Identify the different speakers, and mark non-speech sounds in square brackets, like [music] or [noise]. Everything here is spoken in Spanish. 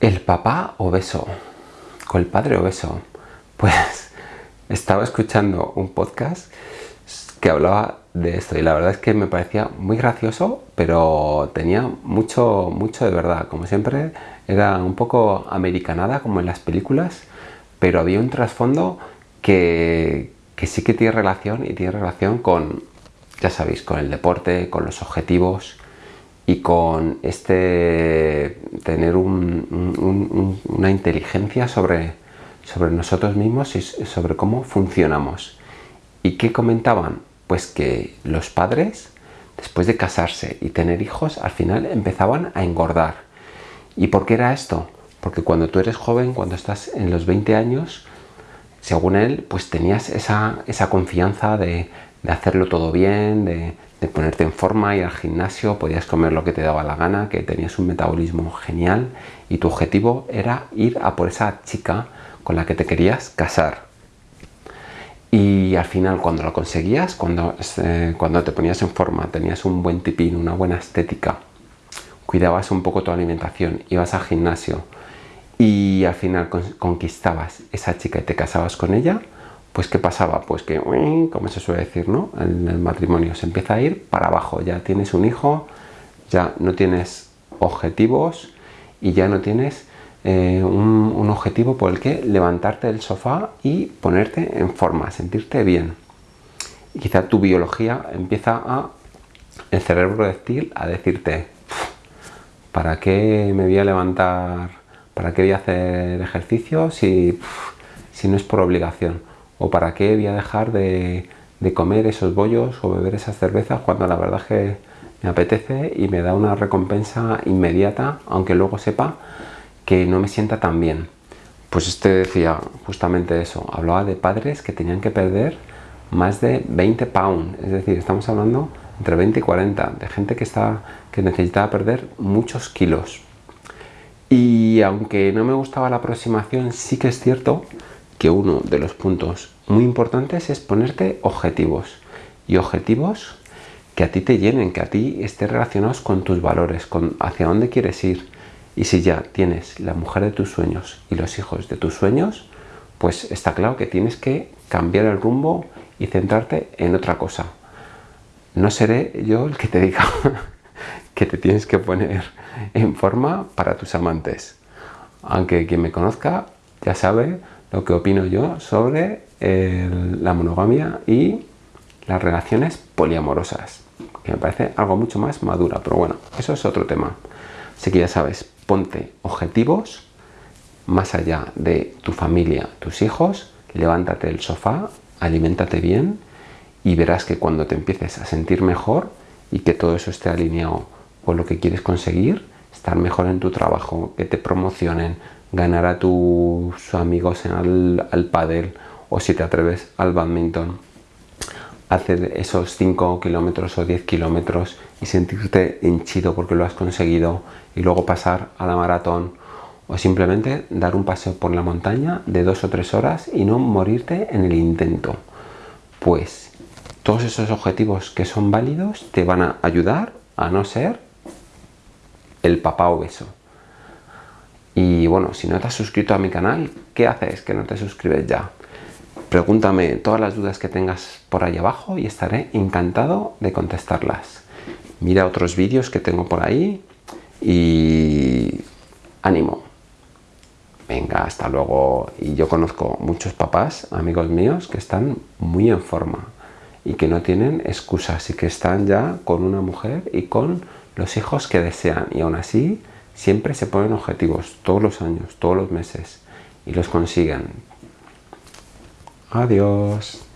Speaker 1: El papá obeso, con el padre obeso. Pues [laughs] estaba escuchando un podcast que hablaba de esto y la verdad es que me parecía muy gracioso, pero tenía mucho, mucho de verdad. Como siempre, era un poco americanada como en las películas, pero había un trasfondo que, que sí que tiene relación y tiene relación con, ya sabéis, con el deporte, con los objetivos, y con este tener una inteligencia sobre, sobre nosotros mismos y sobre cómo funcionamos. ¿Y qué comentaban? Pues que los padres, después de casarse y tener hijos, al final empezaban a engordar. ¿Y por qué era esto? Porque cuando tú eres joven, cuando estás en los 20 años, según él, pues tenías esa, esa confianza de, de hacerlo todo bien, de, ponerte en forma, ir al gimnasio, podías comer lo que te daba la gana, que tenías un metabolismo genial y tu objetivo era ir a por esa chica con la que te querías casar. Y al final cuando lo conseguías, cuando, eh, cuando te ponías en forma, tenías un buen tipín, una buena estética, cuidabas un poco tu alimentación, ibas al gimnasio y al final conquistabas esa chica y te casabas con ella, pues ¿qué pasaba? Pues que, como se suele decir, ¿no? En el matrimonio se empieza a ir para abajo, ya tienes un hijo, ya no tienes objetivos y ya no tienes eh, un, objetivo por el que levantarte del sofá y ponerte en forma, sentirte bien. Y quizá tu biología empieza a, el cerebro reptil, a decirte, ¿para qué me voy a levantar? ¿Para qué voy a hacer ejercicio si, si no es por obligación? ¿O para qué voy a dejar de, comer esos bollos o beber esas cervezas cuando la verdad que me apetece y me da una recompensa inmediata, aunque luego sepa que no me sienta tan bien? Pues este decía justamente eso, hablaba de padres que tenían que perder más de 20 pounds, es decir, estamos hablando entre 20 y 40, de gente que, está, que necesitaba perder muchos kilos. Y aunque no me gustaba la aproximación, sí que es cierto que uno de los puntos muy importantes es ponerte objetivos y objetivos que a ti te llenen, que a ti estén relacionados con tus valores, con hacia dónde quieres ir. Y si ya tienes la mujer de tus sueños y los hijos de tus sueños, pues está claro que tienes que cambiar el rumbo y centrarte en otra cosa. No seré yo el que te diga [laughs] que te tienes que poner en forma para tus amantes. Aunque quien me conozca ya sabe lo que opino yo sobre la monogamia y las relaciones poliamorosas, que me parece algo mucho más madura, pero bueno, eso es otro tema. Así que ya sabes, ponte objetivos más allá de tu familia, tus hijos, levántate del sofá, aliméntate bien y verás que cuando te empieces a sentir mejor y que todo eso esté alineado con lo que quieres conseguir, estar mejor en tu trabajo, que te promocionen, ganar a tus amigos al, al pádel o si te atreves al badminton. Hacer esos 5 kilómetros o 10 kilómetros y sentirte hinchido porque lo has conseguido y luego pasar a la maratón. O simplemente dar un paseo por la montaña de dos o tres horas y no morirte en el intento. Pues todos esos objetivos que son válidos te van a ayudar a no ser el papá obeso y bueno, si no te has suscrito a mi canal, ¿qué haces que no te suscribes ya? Pregúntame todas las dudas que tengas por ahí abajo y estaré encantado de contestarlas. Mira otros vídeos que tengo por ahí y ánimo. Venga, hasta luego. Y yo conozco muchos papás, amigos míos, que están muy en forma y que no tienen excusas y que están ya con una mujer y con los hijos que desean y aún así Siempre se ponen objetivos, todos los años, todos los meses, y los consiguen. Adiós.